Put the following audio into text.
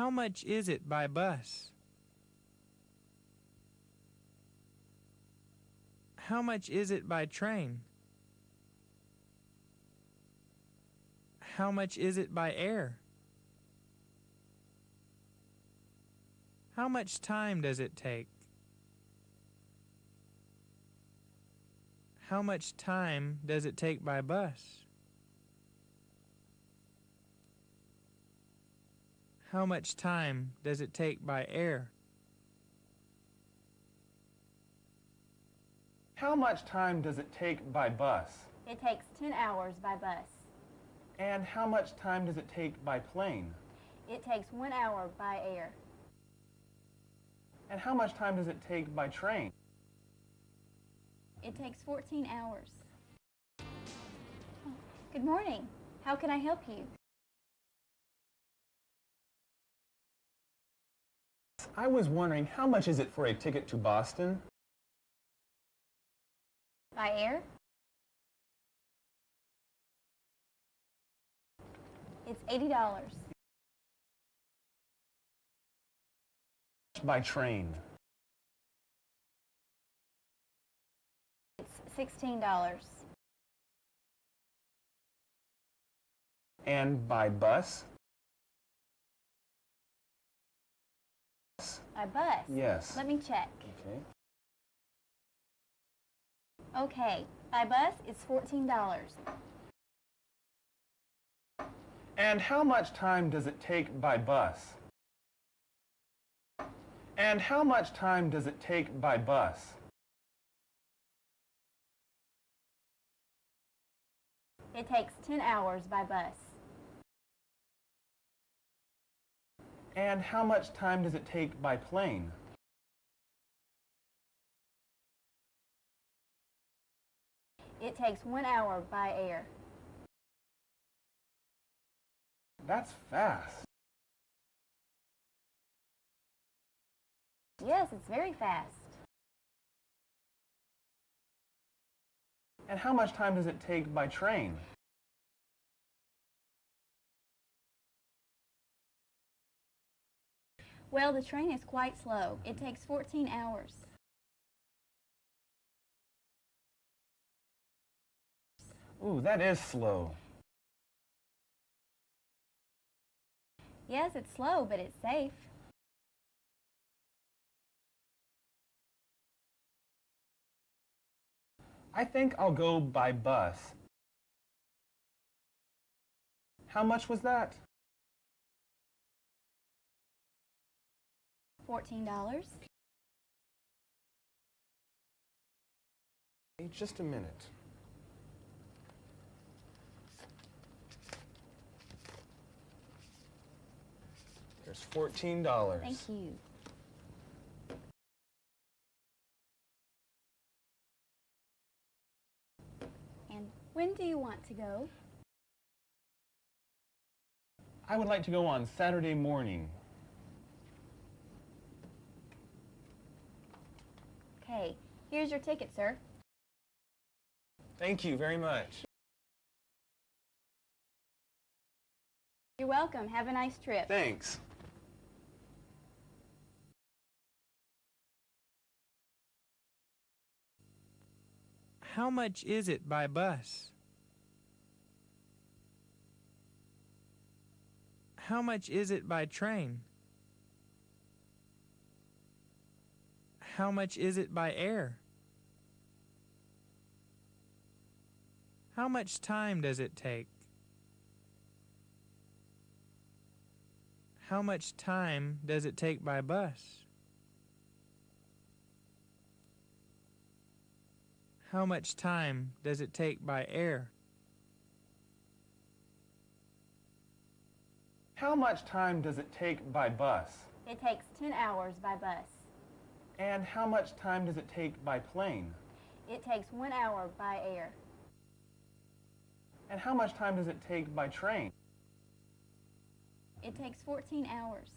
How much is it by bus? How much is it by train? How much is it by air? How much time does it take? How much time does it take by bus? How much time does it take by air? How much time does it take by bus? It takes 10 hours by bus. And how much time does it take by plane? It takes one hour by air. And how much time does it take by train? It takes 14 hours. Good morning. How can I help you? I was wondering, how much is it for a ticket to Boston? By air? It's $80. By train. It's $16. And by bus? By bus? Yes. Let me check. Okay. Okay. By bus, it's $14. And how much time does it take by bus? And how much time does it take by bus? It takes 10 hours by bus. And how much time does it take by plane? It takes one hour by air. That's fast. Yes, it's very fast. And how much time does it take by train? Well, the train is quite slow. It takes 14 hours. Ooh, that is slow. Yes, it's slow, but it's safe. I think I'll go by bus. How much was that? $14. Hey, Just a minute. There's $14. Thank you. And when do you want to go? I would like to go on Saturday morning. Okay, here's your ticket, sir. Thank you very much. You're welcome. Have a nice trip. Thanks. How much is it by bus? How much is it by train? How much is it by air? How much time does it take? How much time does it take by bus? How much time does it take by air? How much time does it take by bus? It takes 10 hours by bus. And how much time does it take by plane? It takes one hour by air. And how much time does it take by train? It takes 14 hours.